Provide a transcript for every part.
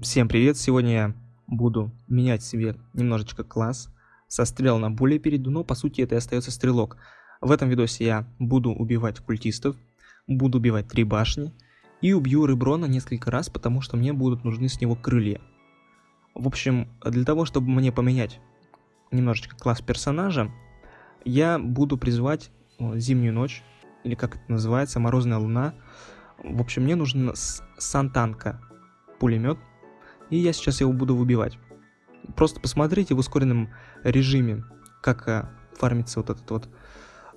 Всем привет! Сегодня я буду менять себе немножечко класс. Со стрел на более перейду, но по сути это и остается стрелок. В этом видосе я буду убивать культистов, буду убивать три башни и убью Реброна несколько раз, потому что мне будут нужны с него крылья. В общем, для того, чтобы мне поменять немножечко класс персонажа, я буду призывать Зимнюю ночь, или как это называется, Морозная луна. В общем, мне нужен Сантанка пулемет, и я сейчас его буду выбивать. Просто посмотрите в ускоренном режиме, как а, фармится вот этот вот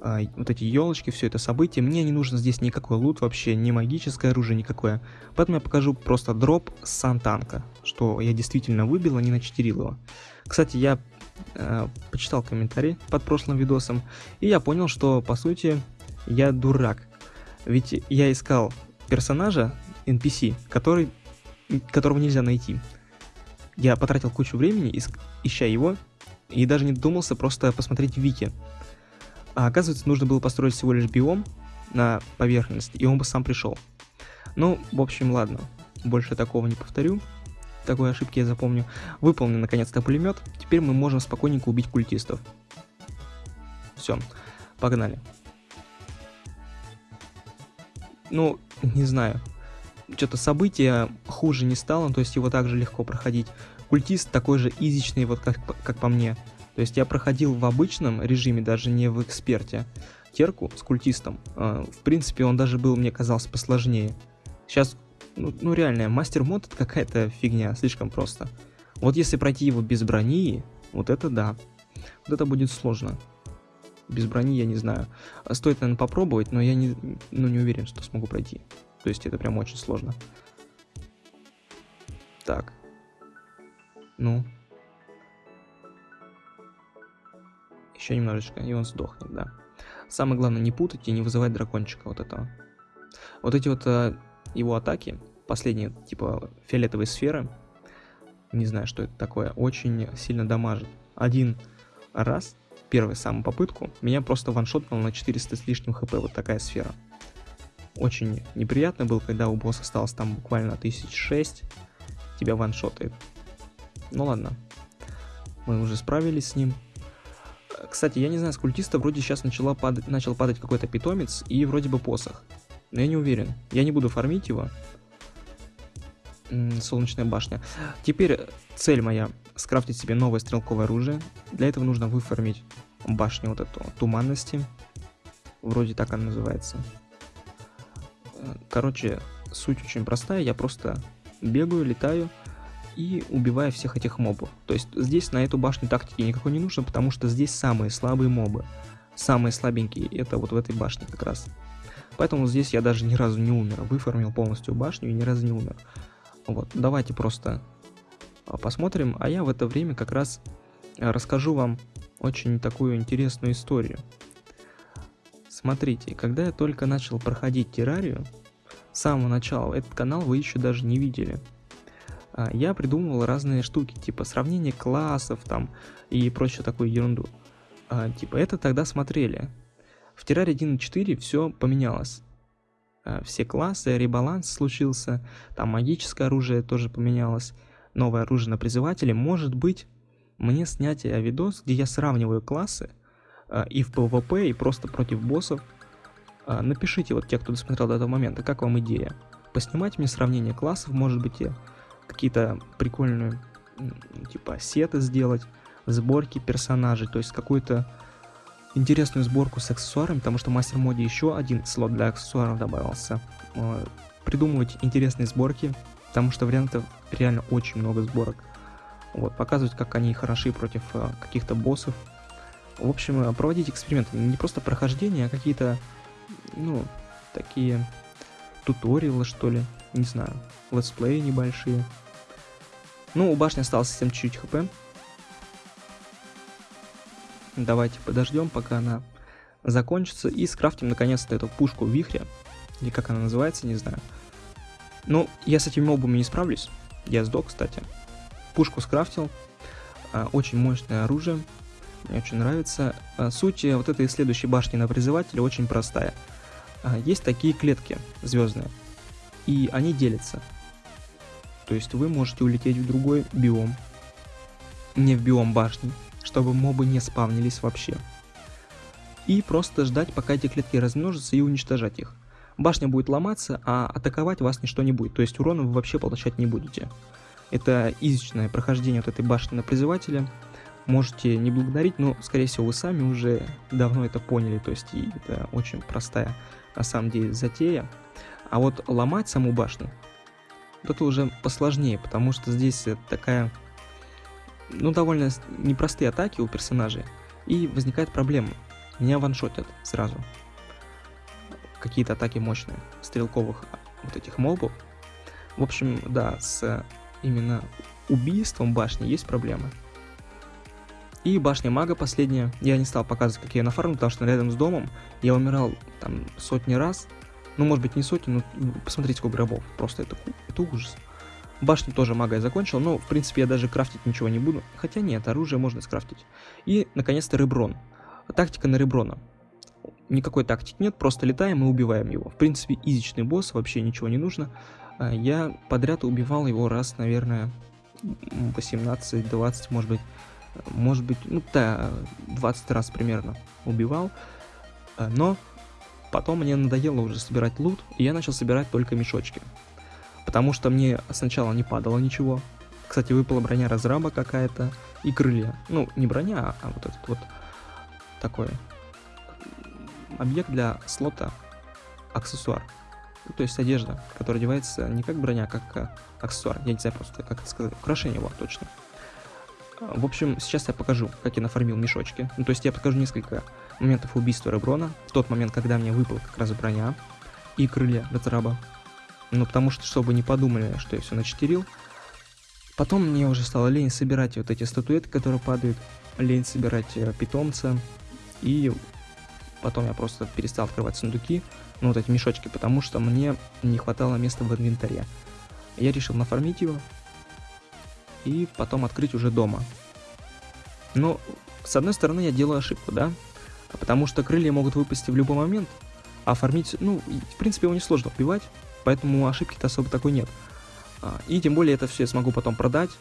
а, вот эти елочки, все это событие. Мне не нужно здесь никакой лут вообще, ни магическое оружие никакое. Поэтому я покажу просто дроп с Сантанка, что я действительно выбил, а не начетерил его. Кстати, я э, почитал комментарии под прошлым видосом, и я понял, что по сути я дурак. Ведь я искал персонажа NPC, который которого нельзя найти. Я потратил кучу времени, ища его, и даже не додумался просто посмотреть вики. А оказывается, нужно было построить всего лишь биом на поверхность, и он бы сам пришел. Ну, в общем, ладно. Больше такого не повторю. Такой ошибки я запомню. Выполнен наконец-то пулемет. Теперь мы можем спокойненько убить культистов. Все, погнали. Ну, не знаю что-то событие хуже не стало, то есть его также легко проходить. Культист такой же изичный, вот как, как по мне. То есть я проходил в обычном режиме, даже не в эксперте, терку с культистом. А, в принципе, он даже был, мне казалось, посложнее. Сейчас, ну, ну реально, мастер мод это какая-то фигня, слишком просто. Вот если пройти его без брони, вот это да. Вот это будет сложно. Без брони я не знаю. Стоит, наверное, попробовать, но я не, ну, не уверен, что смогу пройти. То есть это прям очень сложно. Так. Ну. Еще немножечко, и он сдохнет, да. Самое главное, не путать и не вызывать дракончика вот этого. Вот эти вот э, его атаки, последние, типа фиолетовые сферы, не знаю, что это такое, очень сильно дамажит. Один раз, первую самую попытку, меня просто ваншотнул на 400 с лишним хп, вот такая сфера очень неприятно было, когда у босса осталось там буквально 1006, тебя ваншотает. Ну ладно, мы уже справились с ним. Кстати, я не знаю, с культиста вроде сейчас начала падать, начал падать какой-то питомец и вроде бы посох. Но я не уверен. Я не буду фармить его. Солнечная башня. Теперь цель моя скрафтить себе новое стрелковое оружие. Для этого нужно выфармить башню вот эту туманности. Вроде так она называется. Короче, суть очень простая, я просто бегаю, летаю и убиваю всех этих мобов. То есть здесь на эту башню тактики никакой не нужно, потому что здесь самые слабые мобы. Самые слабенькие это вот в этой башне как раз. Поэтому здесь я даже ни разу не умер. Выформил полностью башню и ни разу не умер. Вот, давайте просто а, посмотрим. А я в это время как раз а, расскажу вам очень такую интересную историю. Смотрите, когда я только начал проходить террарию, с самого начала этот канал вы еще даже не видели. А, я придумывал разные штуки, типа сравнение классов там и прочую такую ерунду. А, типа это тогда смотрели. В терраре 1.4 все поменялось. А, все классы, ребаланс случился, там магическое оружие тоже поменялось, новое оружие на призывателе. Может быть, мне снять видос, где я сравниваю классы, и в PvP, и просто против боссов. А, напишите, вот те, кто досмотрел до этого момента, как вам идея. Поснимать мне сравнение классов, может быть, какие-то прикольные, типа, сеты сделать, сборки персонажей, то есть какую-то интересную сборку с аксессуарами, потому что в мастер моде еще один слот для аксессуаров добавился. А, придумывать интересные сборки, потому что вариантов реально очень много сборок. Вот, показывать, как они хороши против каких-то боссов, в общем, э, проводить эксперименты. Не просто прохождение, а какие-то, ну, такие туториалы, что ли. Не знаю. Летсплеи небольшие. Ну, у башни осталось совсем чуть-чуть хп. Давайте подождем, пока она закончится. И скрафтим наконец-то эту пушку вихря. Или как она называется, не знаю. Ну, я с этими мобами не справлюсь. Я сдох, кстати. Пушку скрафтил. А, очень мощное оружие. Мне очень нравится. А, суть вот этой следующей башни на призывателе очень простая. А, есть такие клетки звездные, и они делятся. То есть вы можете улететь в другой биом, не в биом башни, чтобы мобы не спавнились вообще. И просто ждать, пока эти клетки размножатся и уничтожать их. Башня будет ломаться, а атаковать вас ничто не будет, то есть урона вы вообще получать не будете. Это изичное прохождение вот этой башни на призывателя. Можете не благодарить, но, скорее всего, вы сами уже давно это поняли, то есть это очень простая, на самом деле, затея. А вот ломать саму башню, вот это уже посложнее, потому что здесь такая, ну, довольно непростые атаки у персонажей, и возникает проблема. Меня ваншотят сразу. Какие-то атаки мощные, стрелковых вот этих мобов. В общем, да, с именно убийством башни есть проблемы. И башня мага последняя, я не стал показывать, как я ее нафармил, потому что рядом с домом я умирал там сотни раз. Ну, может быть, не сотни, но посмотрите, сколько рабов. Просто это, это ужас. Башню тоже мага я закончил, но, в принципе, я даже крафтить ничего не буду. Хотя нет, оружие можно скрафтить. И, наконец-то, реброн. Тактика на реброна. Никакой тактики нет, просто летаем и убиваем его. В принципе, изичный босс, вообще ничего не нужно. А, я подряд убивал его раз, наверное, 18-20, может быть, может быть, ну да, 20 раз примерно убивал, а, но потом мне надоело уже собирать лут, и я начал собирать только мешочки, потому что мне сначала не падало ничего, кстати, выпала броня разраба какая-то и крылья, ну, не броня, а вот этот вот такой объект для слота аксессуар. Ну, то есть одежда, которая одевается не как броня, а как а, аксессуар. Я не знаю просто, как это сказать. Украшение, вот, точно. В общем, сейчас я покажу, как я нафармил мешочки. Ну, то есть я покажу несколько моментов убийства Реброна. В тот момент, когда мне выпала как раз броня и крылья Датраба. Ну, потому что, чтобы не подумали, что я все начетерил. Потом мне уже стало лень собирать вот эти статуэтки, которые падают. Лень собирать э, питомца. И потом я просто перестал открывать сундуки ну, вот эти мешочки, потому что мне не хватало места в инвентаре. Я решил нафармить его и потом открыть уже дома. Но, с одной стороны, я делаю ошибку, да? Потому что крылья могут выпасть в любой момент, а фармить, ну, в принципе, его несложно убивать, поэтому ошибки-то особо такой нет. А, и тем более это все я смогу потом продать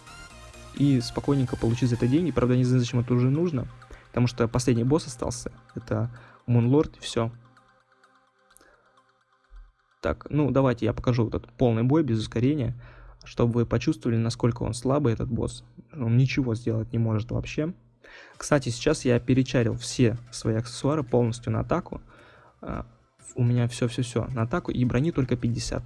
и спокойненько получить за это деньги. Правда, не знаю, зачем это уже нужно, потому что последний босс остался, это Мунлорд, все. Так, ну давайте я покажу вот этот полный бой без ускорения, чтобы вы почувствовали, насколько он слабый, этот босс. Он ничего сделать не может вообще. Кстати, сейчас я перечарил все свои аксессуары полностью на атаку. А, у меня все-все-все на атаку и брони только 50.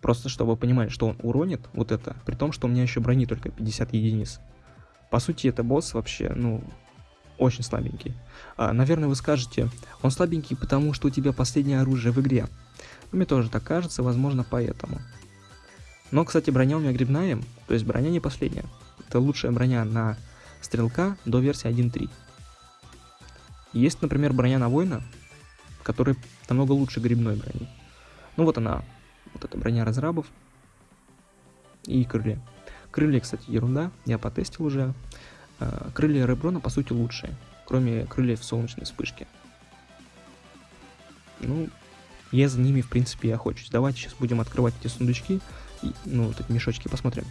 Просто чтобы вы понимали, что он уронит вот это, при том, что у меня еще брони только 50 единиц. По сути, это босс вообще, ну, очень слабенький. А, наверное, вы скажете, он слабенький, потому что у тебя последнее оружие в игре. Мне тоже так кажется, возможно поэтому. Но, кстати, броня у меня грибная, то есть броня не последняя. Это лучшая броня на стрелка до версии 1.3. Есть, например, броня на воина, которая намного лучше грибной брони. Ну вот она, вот эта броня разрабов и крылья. Крылья, кстати, ерунда, я потестил уже. А, крылья Реброна, по сути, лучшие, кроме крыльев солнечной вспышки. Ну, я за ними, в принципе, и охочусь. Давайте сейчас будем открывать эти сундучки, ну, вот эти мешочки, посмотрим.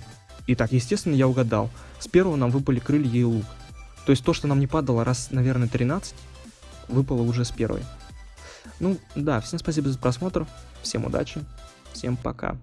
Итак, естественно, я угадал. С первого нам выпали крылья и лук. То есть то, что нам не падало раз, наверное, 13, выпало уже с первой. Ну, да, всем спасибо за просмотр, всем удачи, всем пока.